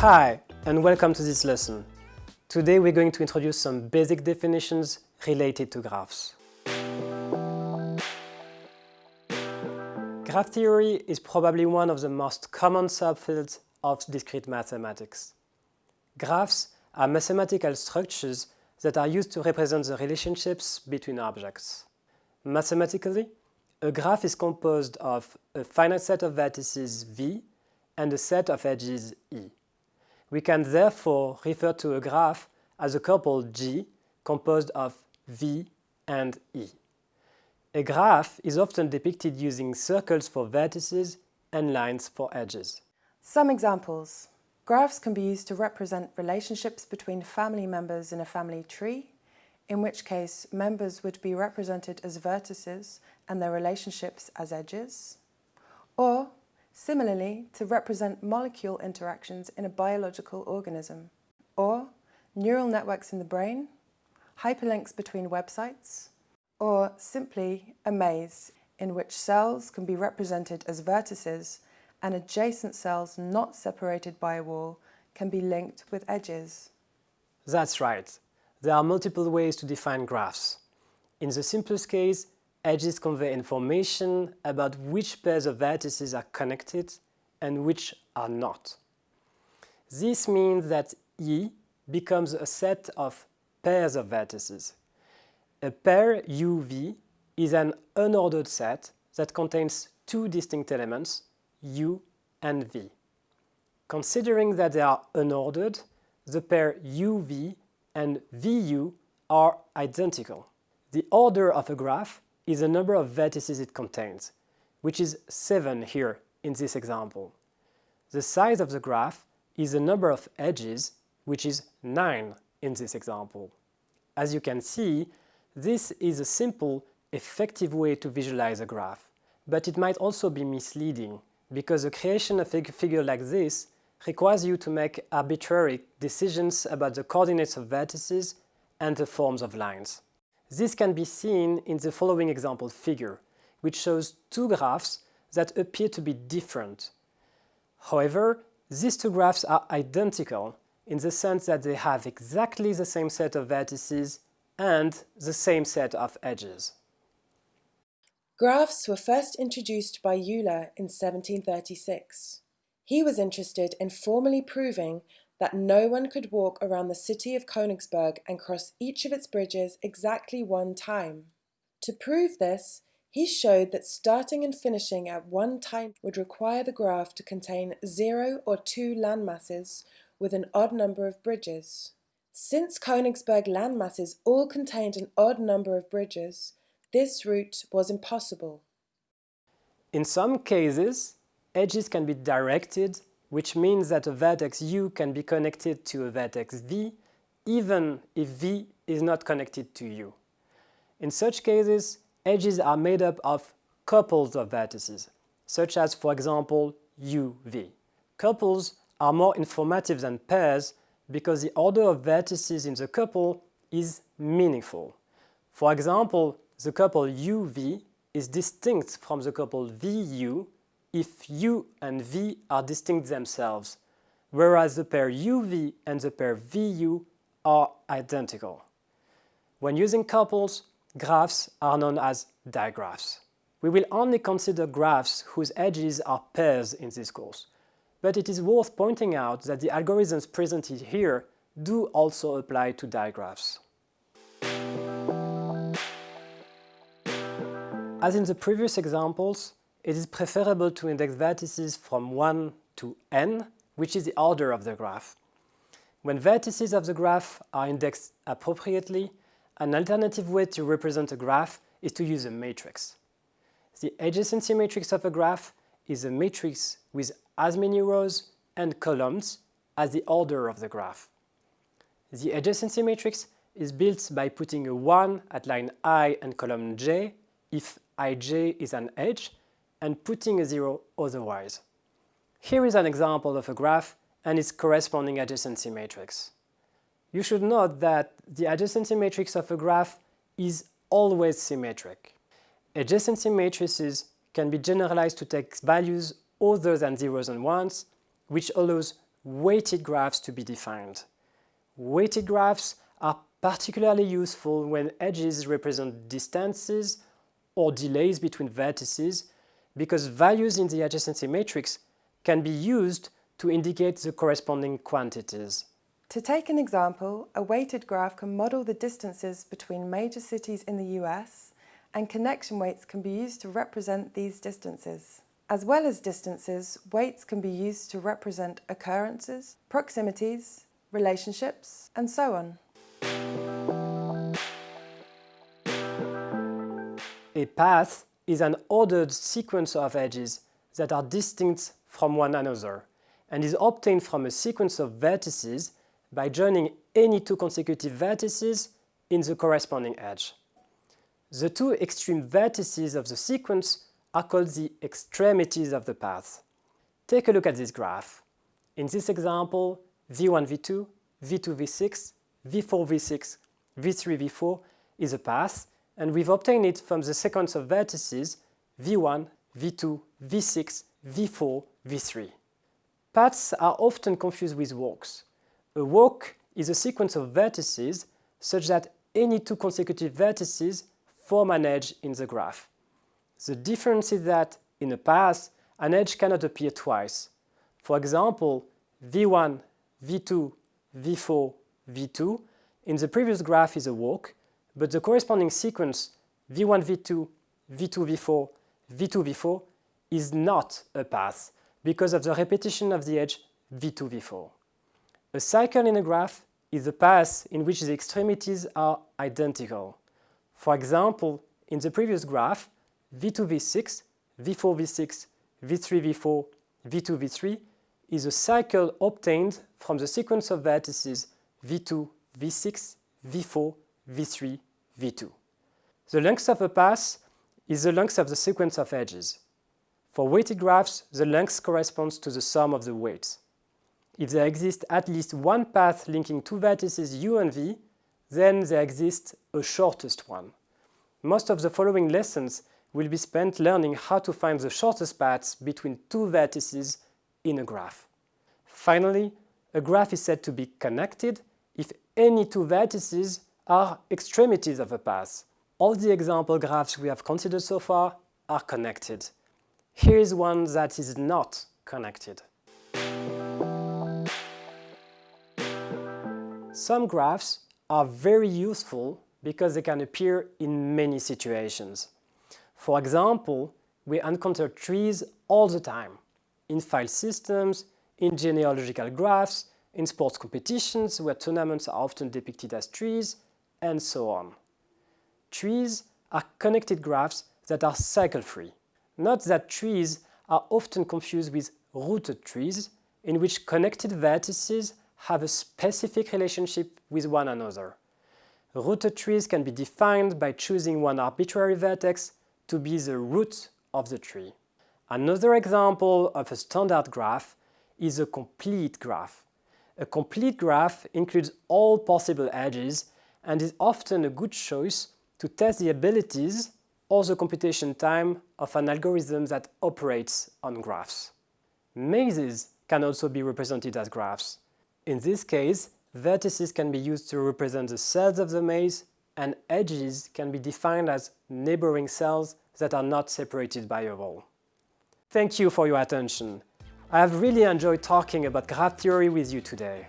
Hi, and welcome to this lesson. Today we're going to introduce some basic definitions related to graphs. Graph theory is probably one of the most common subfields of discrete mathematics. Graphs are mathematical structures that are used to represent the relationships between objects. Mathematically, a graph is composed of a finite set of vertices V and a set of edges E. We can therefore refer to a graph as a couple G composed of V and E. A graph is often depicted using circles for vertices and lines for edges. Some examples. Graphs can be used to represent relationships between family members in a family tree, in which case members would be represented as vertices and their relationships as edges. Or, similarly, to represent molecule interactions in a biological organism. Or, neural networks in the brain, hyperlinks between websites, or simply a maze in which cells can be represented as vertices and adjacent cells not separated by a wall can be linked with edges. That's right. There are multiple ways to define graphs. In the simplest case, edges convey information about which pairs of vertices are connected and which are not. This means that E becomes a set of pairs of vertices. A pair UV is an unordered set that contains two distinct elements, U and V. Considering that they are unordered, the pair UV and VU are identical. The order of a graph is the number of vertices it contains, which is 7 here in this example. The size of the graph is the number of edges, which is 9 in this example. As you can see, this is a simple, effective way to visualize a graph, but it might also be misleading because the creation of a figure like this requires you to make arbitrary decisions about the coordinates of vertices and the forms of lines. This can be seen in the following example figure, which shows two graphs that appear to be different. However, these two graphs are identical in the sense that they have exactly the same set of vertices and the same set of edges. Graphs were first introduced by Euler in 1736. He was interested in formally proving that no one could walk around the city of Königsberg and cross each of its bridges exactly one time. To prove this, he showed that starting and finishing at one time would require the graph to contain zero or two landmasses with an odd number of bridges. Since Königsberg landmasses all contained an odd number of bridges, this route was impossible. In some cases, edges can be directed, which means that a vertex u can be connected to a vertex v, even if v is not connected to u. In such cases, edges are made up of couples of vertices, such as, for example, uv. Couples are more informative than pairs because the order of vertices in the couple is meaningful. For example, the couple UV is distinct from the couple VU if U and V are distinct themselves, whereas the pair UV and the pair VU are identical. When using couples, graphs are known as digraphs. We will only consider graphs whose edges are pairs in this course, but it is worth pointing out that the algorithms presented here do also apply to digraphs. As in the previous examples, it is preferable to index vertices from 1 to n, which is the order of the graph. When vertices of the graph are indexed appropriately, an alternative way to represent a graph is to use a matrix. The adjacency matrix of a graph is a matrix with as many rows and columns as the order of the graph. The adjacency matrix is built by putting a 1 at line i and column j if ij is an edge and putting a 0 otherwise. Here is an example of a graph and its corresponding adjacency matrix. You should note that the adjacency matrix of a graph is always symmetric. Adjacency matrices can be generalized to take values other than zeros and ones, which allows weighted graphs to be defined. Weighted graphs are particularly useful when edges represent distances or delays between vertices because values in the adjacency matrix can be used to indicate the corresponding quantities. To take an example, a weighted graph can model the distances between major cities in the US and connection weights can be used to represent these distances. As well as distances, weights can be used to represent occurrences, proximities, relationships, and so on. A path is an ordered sequence of edges that are distinct from one another and is obtained from a sequence of vertices by joining any two consecutive vertices in the corresponding edge. The two extreme vertices of the sequence are called the extremities of the path. Take a look at this graph. In this example, v1, v2, v2, v6, v4, v6, v3, v4 is a path, and we've obtained it from the sequence of vertices v1, v2, v6, v4, v3. Paths are often confused with walks. A walk is a sequence of vertices such that any two consecutive vertices form an edge in the graph. The difference is that in a path, an edge cannot appear twice. For example, v1, v2, v4, v2 in the previous graph is a walk, but the corresponding sequence v1, v2, v2, v4, v2, v4 is not a path because of the repetition of the edge v2, v4. A cycle in a graph is a path in which the extremities are identical. For example, in the previous graph, v2, v6, v4, v6, v3, v4, v2, v3 is a cycle obtained from the sequence of vertices v2, v6, v4, v3, v2. The length of a path is the length of the sequence of edges. For weighted graphs, the length corresponds to the sum of the weights. If there exists at least one path linking two vertices u and v, then there exists a shortest one. Most of the following lessons will be spent learning how to find the shortest paths between two vertices in a graph. Finally, a graph is said to be connected if any two vertices are extremities of a path. All the example graphs we have considered so far are connected. Here is one that is not connected. Some graphs are very useful because they can appear in many situations. For example, we encounter trees all the time, in file systems, in genealogical graphs, in sports competitions where tournaments are often depicted as trees, and so on. Trees are connected graphs that are cycle-free. Note that trees are often confused with rooted trees, in which connected vertices have a specific relationship with one another. Rooted trees can be defined by choosing one arbitrary vertex to be the root of the tree. Another example of a standard graph is a complete graph. A complete graph includes all possible edges and is often a good choice to test the abilities or the computation time of an algorithm that operates on graphs. Mazes can also be represented as graphs. In this case, vertices can be used to represent the cells of the maze and edges can be defined as neighboring cells that are not separated by a wall. Thank you for your attention. I have really enjoyed talking about graph theory with you today.